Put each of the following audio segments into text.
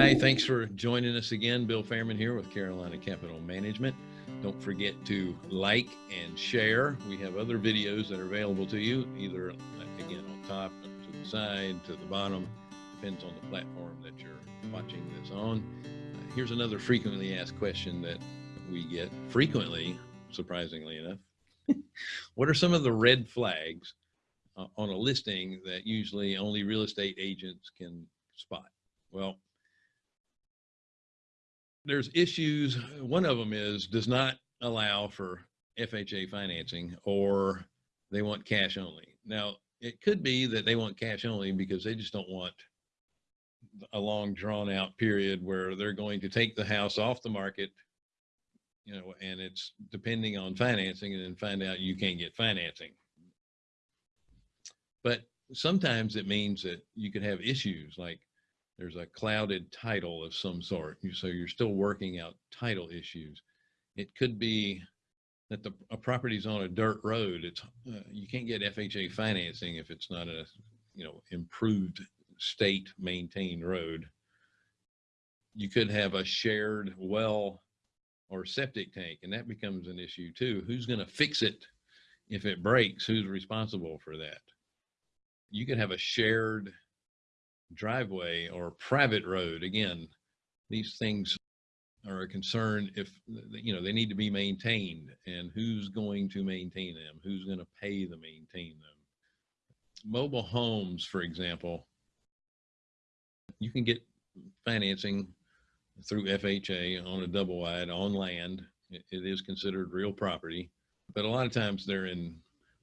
Hi, thanks for joining us again. Bill Fairman here with Carolina Capital Management. Don't forget to like and share. We have other videos that are available to you, either again on top, to the side, to the bottom, depends on the platform that you're watching this on. Uh, here's another frequently asked question that we get frequently, surprisingly enough. what are some of the red flags uh, on a listing that usually only real estate agents can spot? Well, there's issues. One of them is does not allow for FHA financing or they want cash only. Now, it could be that they want cash only because they just don't want a long drawn out period where they're going to take the house off the market, you know, and it's depending on financing and then find out you can't get financing. But sometimes it means that you could have issues like there's a clouded title of some sort. So you're still working out title issues. It could be that the a property's on a dirt road. It's uh, you can't get FHA financing if it's not a you know improved state maintained road. You could have a shared well or septic tank, and that becomes an issue too. Who's going to fix it if it breaks? Who's responsible for that? You could have a shared driveway or private road. Again, these things are a concern if, you know, they need to be maintained and who's going to maintain them? Who's going to pay to maintain them? Mobile homes, for example, you can get financing through FHA on a double wide on land. it, it is considered real property, but a lot of times they're in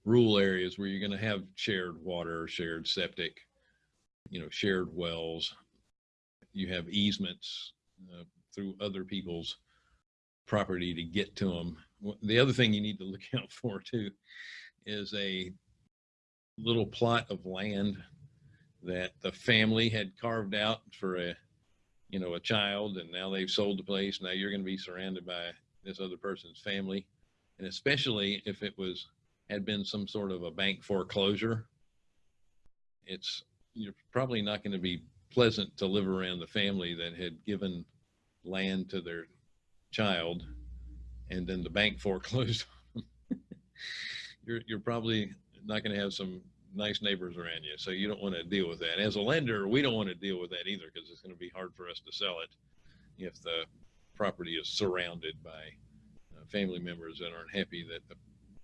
rural areas where you're going to have shared water, shared septic, you know, shared wells. You have easements uh, through other people's property to get to them. The other thing you need to look out for too is a little plot of land that the family had carved out for a, you know, a child, and now they've sold the place. Now you're going to be surrounded by this other person's family, and especially if it was had been some sort of a bank foreclosure. It's you're probably not going to be pleasant to live around the family that had given land to their child and then the bank foreclosed you're, you're probably not going to have some nice neighbors around you so you don't want to deal with that. As a lender we don't want to deal with that either because it's going to be hard for us to sell it if the property is surrounded by uh, family members that aren't happy that the,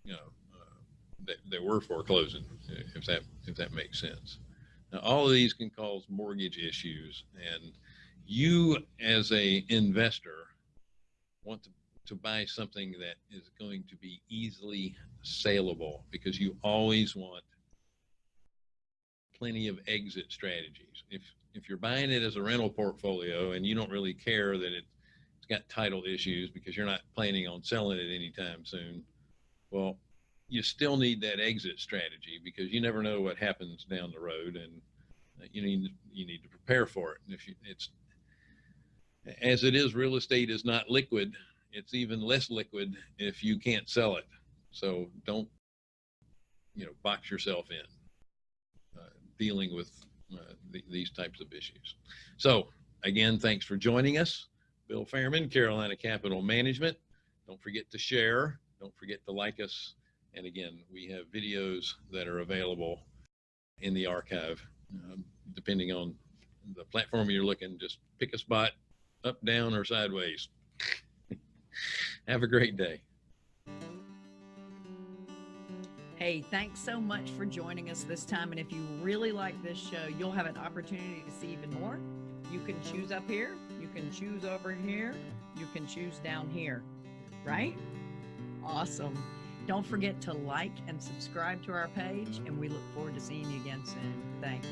you know uh, that, that we're foreclosing if that if that makes sense now, all of these can cause mortgage issues, and you as a investor want to, to buy something that is going to be easily saleable because you always want plenty of exit strategies. If if you're buying it as a rental portfolio and you don't really care that it, it's got title issues because you're not planning on selling it anytime soon, well, you still need that exit strategy because you never know what happens down the road and you need you need to prepare for it. And if you, it's as it is real estate is not liquid. It's even less liquid if you can't sell it. So don't you know box yourself in uh, dealing with uh, th these types of issues. So again thanks for joining us. Bill fairman carolina capital management. Don't forget to share. Don't forget to like us and again, we have videos that are available in the archive, um, depending on the platform you're looking. Just pick a spot up, down, or sideways. have a great day. Hey, thanks so much for joining us this time. And if you really like this show, you'll have an opportunity to see even more. You can choose up here, you can choose over here, you can choose down here, right? Awesome. Don't forget to like and subscribe to our page, and we look forward to seeing you again soon. Thanks.